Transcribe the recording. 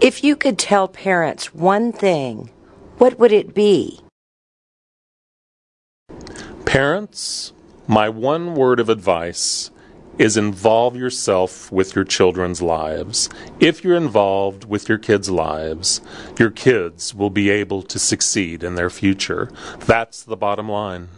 If you could tell parents one thing, what would it be? Parents, my one word of advice is involve yourself with your children's lives. If you're involved with your kids' lives, your kids will be able to succeed in their future. That's the bottom line.